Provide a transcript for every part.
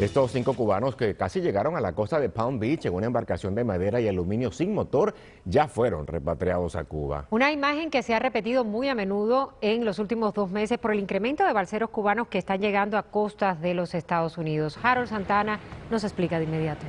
Estos cinco cubanos que casi llegaron a la costa de Palm Beach en una embarcación de madera y aluminio sin motor ya fueron repatriados a Cuba. Una imagen que se ha repetido muy a menudo en los últimos dos meses por el incremento de balseros cubanos que están llegando a costas de los Estados Unidos. Harold Santana nos explica de inmediato.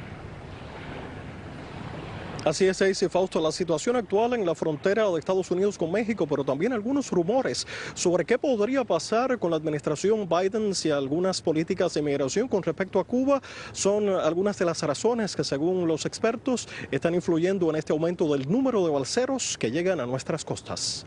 Así es, Ace Fausto, la situación actual en la frontera de Estados Unidos con México, pero también algunos rumores sobre qué podría pasar con la administración Biden si algunas políticas de inmigración con respecto a Cuba son algunas de las razones que según los expertos están influyendo en este aumento del número de balseros que llegan a nuestras costas.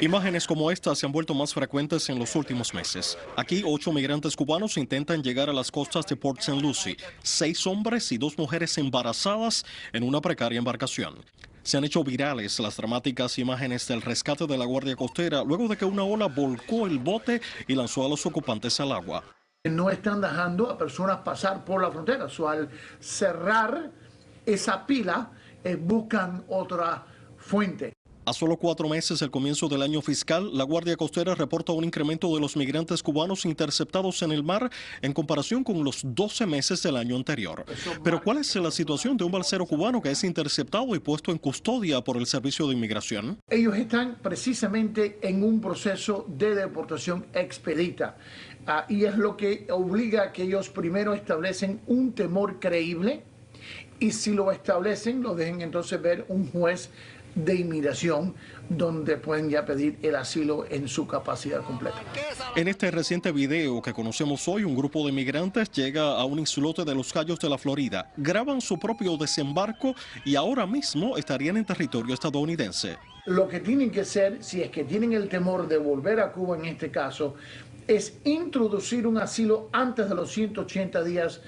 Imágenes como esta se han vuelto más frecuentes en los últimos meses. Aquí, ocho migrantes cubanos intentan llegar a las costas de Port St. Lucie. Seis hombres y dos mujeres embarazadas en una precaria embarcación. Se han hecho virales las dramáticas imágenes del rescate de la Guardia Costera luego de que una ola volcó el bote y lanzó a los ocupantes al agua. No están dejando a personas pasar por la frontera. So, al cerrar esa pila, eh, buscan otra fuente. A solo cuatro meses del comienzo del año fiscal, la Guardia Costera reporta un incremento de los migrantes cubanos interceptados en el mar en comparación con los 12 meses del año anterior. Pero ¿cuál es la situación de un balsero cubano que es interceptado y puesto en custodia por el Servicio de Inmigración? Ellos están precisamente en un proceso de deportación expedita. Ah, y es lo que obliga a que ellos primero establecen un temor creíble y si lo establecen, lo dejen entonces ver un juez de inmigración donde pueden ya pedir el asilo en su capacidad completa. En este reciente video que conocemos hoy, un grupo de migrantes llega a un islote de los Cayos de la Florida, graban su propio desembarco y ahora mismo estarían en territorio estadounidense. Lo que tienen que hacer, si es que tienen el temor de volver a Cuba en este caso, es introducir un asilo antes de los 180 días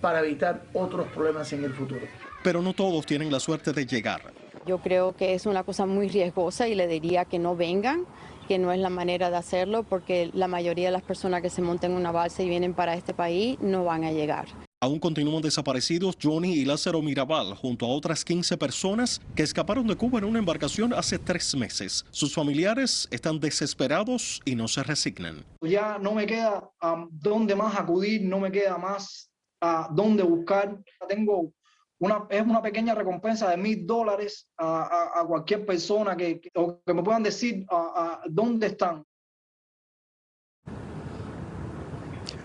para evitar otros problemas en el futuro. Pero no todos tienen la suerte de llegar. Yo creo que es una cosa muy riesgosa y le diría que no vengan, que no es la manera de hacerlo porque la mayoría de las personas que se montan en una balsa y vienen para este país no van a llegar. Aún continúan desaparecidos Johnny y Lázaro Mirabal, junto a otras 15 personas que escaparon de Cuba en una embarcación hace tres meses. Sus familiares están desesperados y no se resignan. Ya no me queda a dónde más acudir, no me queda más a dónde buscar. Tengo es una pequeña recompensa de mil dólares a, cualquier persona que, que, me puedan decir dónde están.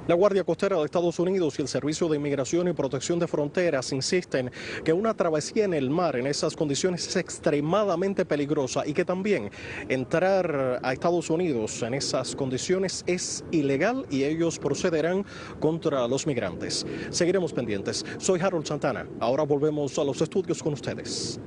La Guardia Costera de Estados Unidos y el Servicio de Inmigración y Protección de Fronteras insisten que una travesía en el mar en esas condiciones es extremadamente peligrosa y que también entrar a Estados Unidos en esas condiciones es ilegal y ellos procederán contra los migrantes. Seguiremos pendientes. Soy Harold Santana. Ahora volvemos a los estudios con ustedes.